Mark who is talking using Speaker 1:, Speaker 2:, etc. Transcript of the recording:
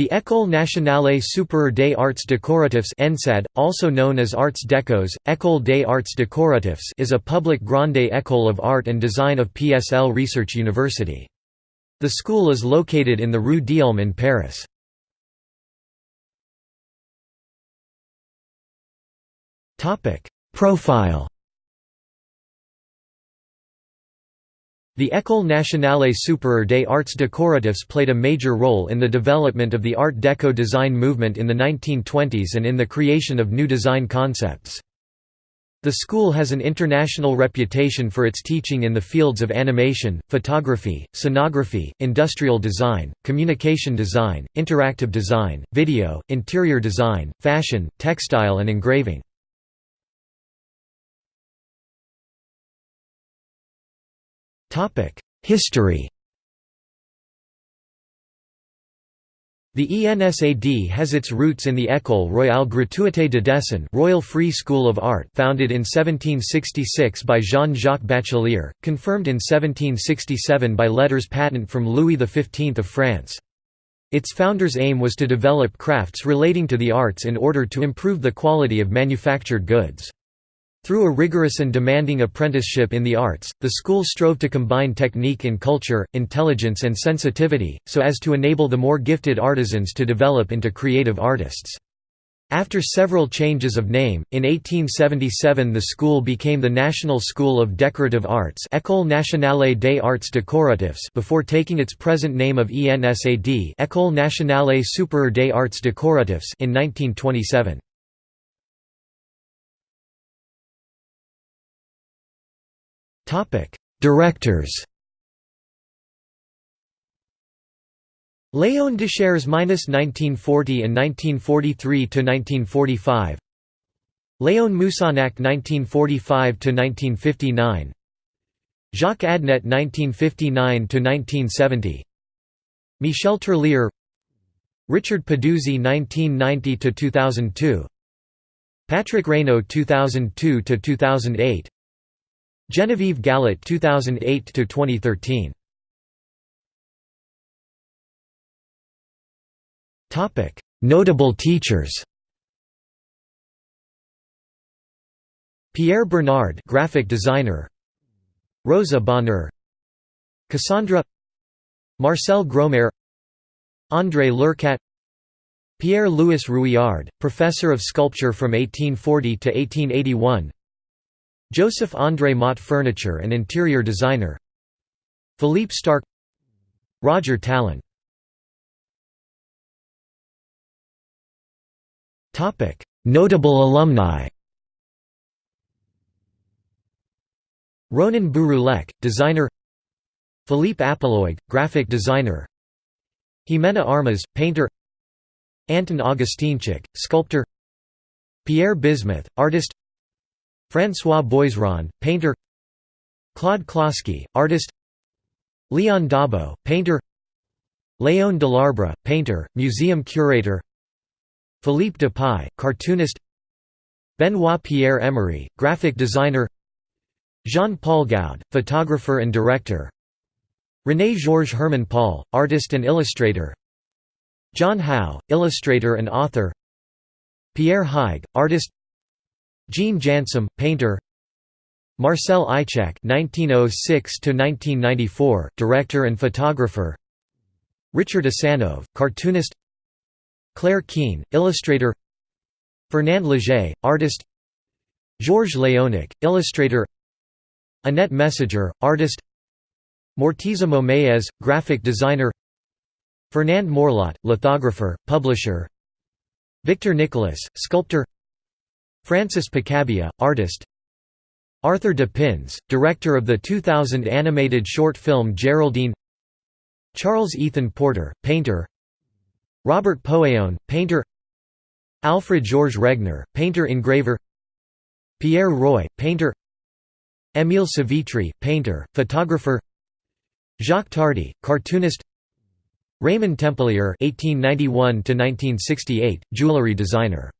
Speaker 1: The École nationale supérieure des arts décoratifs ENSAD, also known as Arts Décos, École des arts décoratifs is a public grande école of art and design of PSL Research University. The school is located in the Rue d'Ulm in Paris. Topic: Profile The École nationale supérieure des arts décoratifs played a major role in the development of the Art Deco design movement in the 1920s and in the creation of new design concepts. The school has an international reputation for its teaching in the fields of animation, photography, scenography, industrial design, communication design, interactive design, video, interior design, fashion, textile and engraving. History The ENSAD has its roots in the École Royale Gratuite de Dessin Royal Free School of Art founded in 1766 by Jean-Jacques Bachelier, confirmed in 1767 by letters patent from Louis XV of France. Its founder's aim was to develop crafts relating to the arts in order to improve the quality of manufactured goods. Through a rigorous and demanding apprenticeship in the arts, the school strove to combine technique in culture, intelligence and sensitivity, so as to enable the more gifted artisans to develop into creative artists. After several changes of name, in 1877 the school became the National School of Decorative Arts École nationale des arts décoratifs before taking its present name of ENSAD École nationale supérieure des arts décoratifs in 1927. Directors Léon Deshairs (1940 and 1943 to 1945), Léon Moussinac (1945 to 1959), Jacques Adnet (1959 to 1970), Michel Tourlière, Richard Peduzzi (1990 to 2002), Patrick Raynaud (2002 to 2008). Genevieve Gallot 2008 to 2013 Topic Notable teachers. Pierre Bernard graphic designer. Rosa Bonheur. Cassandre. Marcel Gromaire André Lurcat. Pierre-Louis Rouillard, professor of sculpture from 1840 to 1881 Joseph André Motte furniture and interior designer. Philippe Starck. Roger Tallon Notable alumni. Ronan Bouroullec, designer. Philippe Apeloig, graphic designer. Jimena Armas, painter. Anton Augustinchik, sculptor. Pierre Bismuth, artist François Boisrond, painter Claude Closky, artist Leon Dabo, painter Léon Delarbre, painter, museum curator Philippe Dupuy, cartoonist Benoit Pierre Emery, graphic designer Jean-Paul Goude, photographer and director René Georges Hermann-Paul, artist and illustrator John Howe, illustrator and author Pierre Haig, artist Jean Jansem, painter Marcel Ichac (1906–1994), director and photographer. Richard Asanov, cartoonist. Claire Keane, illustrator. Fernand Léger, artist. Georges Léonnec, illustrator. Annette Messager, artist. Morteza Momayez, graphic designer. Fernand Mourlot, lithographer, publisher. Victor Nicolas, sculptor. Francis Picabia, artist. Arthur de Pins, director of the 2000 animated short film Geraldine. Charles Ethan Porter, painter. Robert Poughéon, painter. Alfred Georges Regner, painter-engraver Pierre Roy, painter. Émile Savitry, painter, photographer. Jacques Tardi, cartoonist. Raymond Templier (1891–1968), jewelry designer